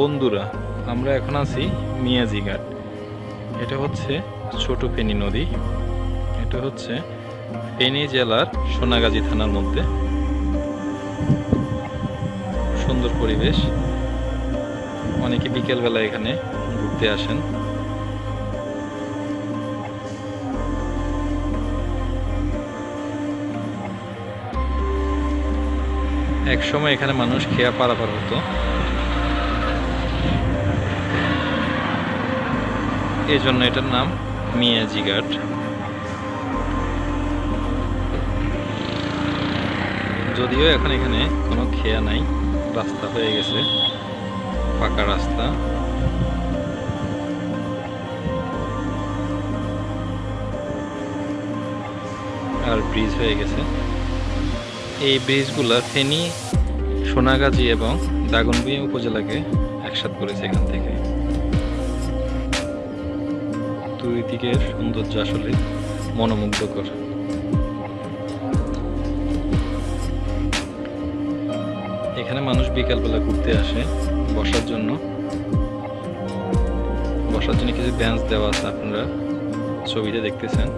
বন্ধুরা, আমরা এখন আছি মিয়াজি ঘাট এটা হচ্ছে ছোট ফেনী নদী। এটা হচ্ছে ফেনী জেলার সোনাগাজী থানার মধ্যে। সুন্দর পরিবেশ। অনেকে বিকেলবেলা এখানে ঘুরতে আসেন। এক সময় এখানে মানুষ খেয়া পারাপার হতো। এই জন্য এটার নাম মিয়াজি ঘাট যদিও এখন এখানে কোনো খেয়া নাই, রাস্তা হয়ে গেছে, পাকা রাস্তা। আর ব্রিজ হয়ে গেছে। এই ব্রিজগুলা ফেনী, সোনাগাজী এবং দাগনভূঞা উপজেলাকে একসাথ করেছে এখান থেকে। দুই দিকের সৌন্দর্য আসলে মনোমুগ্ধকর। এখানে মানুষ বিকালবেলা ঘুরতে আসে বসার জন্য। বসার জন্য কিছু বেঞ্চ দেওয়া আছে আপনারা ছবিতে দেখতেছেন।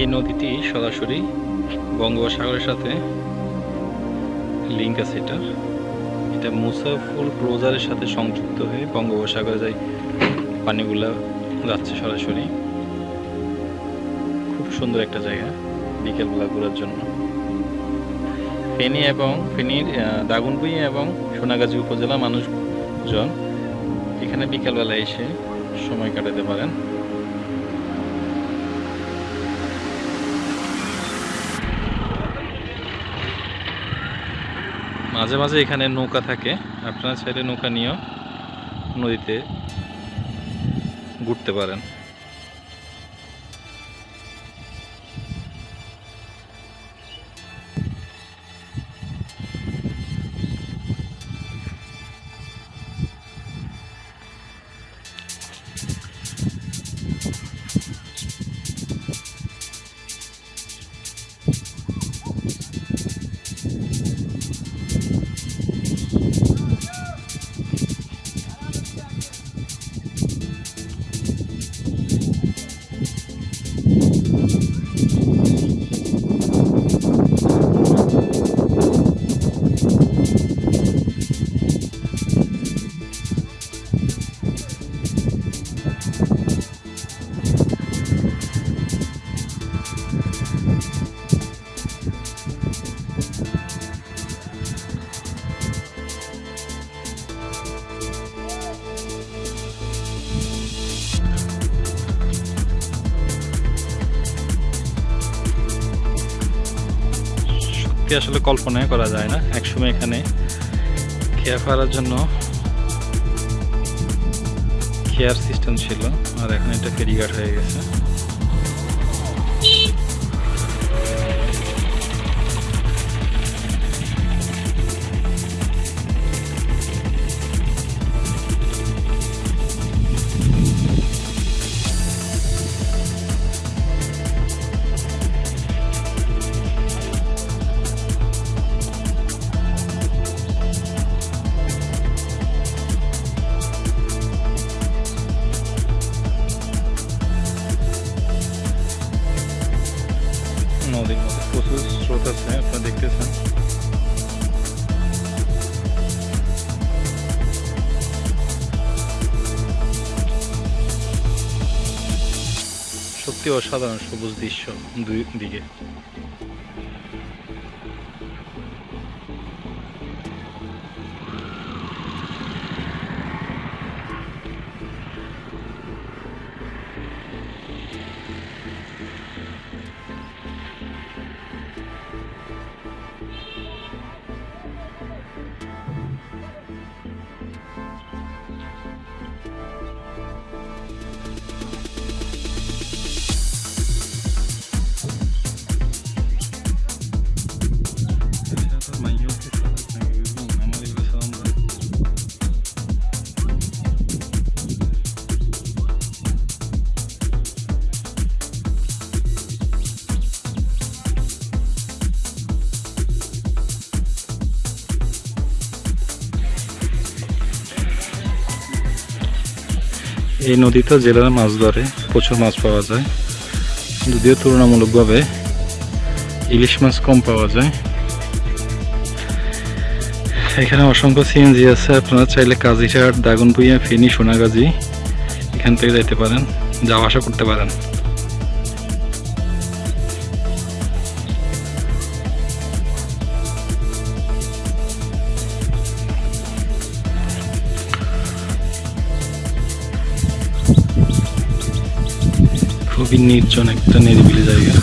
এই নদীটি সরাসরি বঙ্গোপসাগরের সাথে লিঙ্ক আছে এটা এটা মুসাফুল ক্লোজারের সাথে সংযুক্ত হয়ে বঙ্গোপসাগরে যাই পানিগুলা যাচ্ছে সরাসরি। খুব সুন্দর একটা জায়গা বিকেলবেলা ঘোরার জন্য। ফেনী এবং ফেনীর দাগনভূঞা এবং সোনাগাজী উপজেলা মানুষজন এখানে বিকেলবেলা এসে সময় কাটাতে পারেন। মাঝে মাঝে এখানে নৌকা থাকে। আপনারা চাইলে নৌকা নিয়েও নদীতে ঘুরতে পারেন। সত্যি আসলে কল্পনাই করা যায় না। একসময় এখানে খেয়া ফেলার জন্য খেয়ার সিস্টেম ছিল, আর এখন এটা ফেরিঘাট হয়ে গেছে। আছে আপনারা দেখতেছেন। সত্যি অসাধারণ সবুজ দৃশ্য দুই দিকে। এই নদীতে জেলার মাছ ধরে, প্রচুর মাছ পাওয়া যায়। যদিও তুলনামূলকভাবে ইলিশ মাছ কম পাওয়া যায়। এখানে অসংখ্য সিএনজি আছে, আপনারা চাইলে কাজিঘাট দাগনপুইয়া ফেনী, সোনাগাজি এখান থেকে যেতে পারেন, যাওয়া আসা করতে পারেন। খুবই নির্জন একটা নিরিবিলি জায়গা